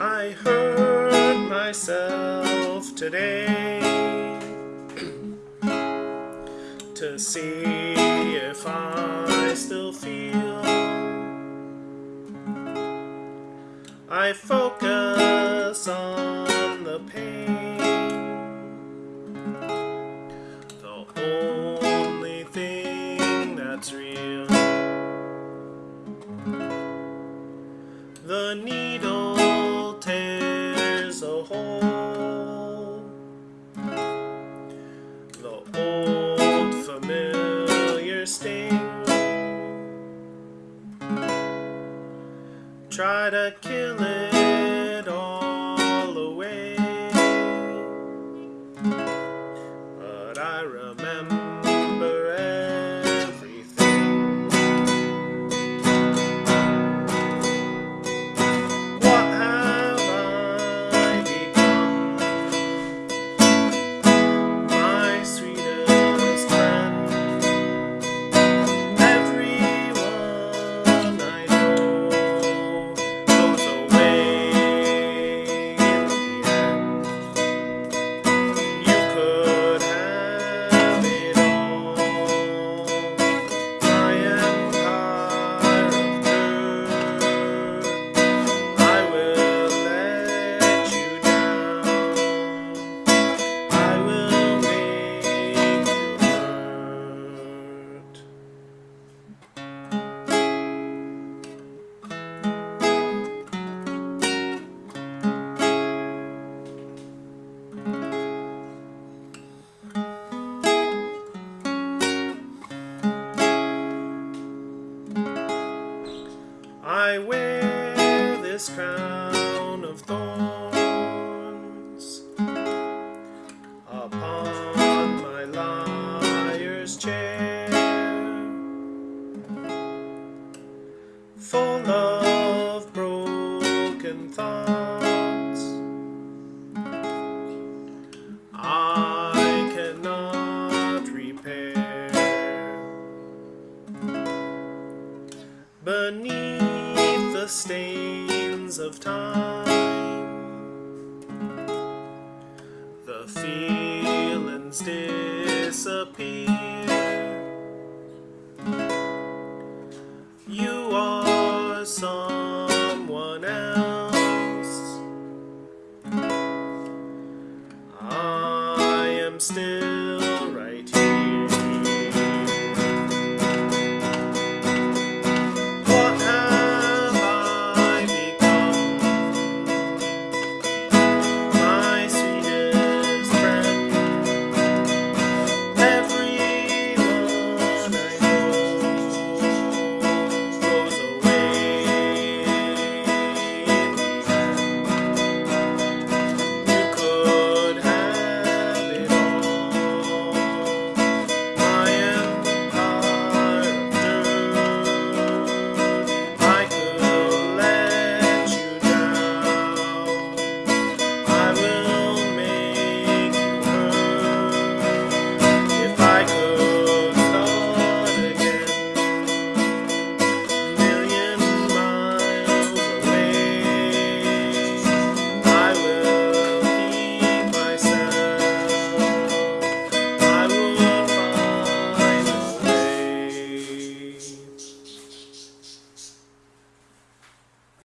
I hurt myself today to see if I still feel. I focus on the pain, the only thing that's real. The needle Try to kill it crown of thorns upon my liar's chair, full of broken thoughts. I cannot repair. Beneath the stains of time, the feelings disappear. You are someone else. I am still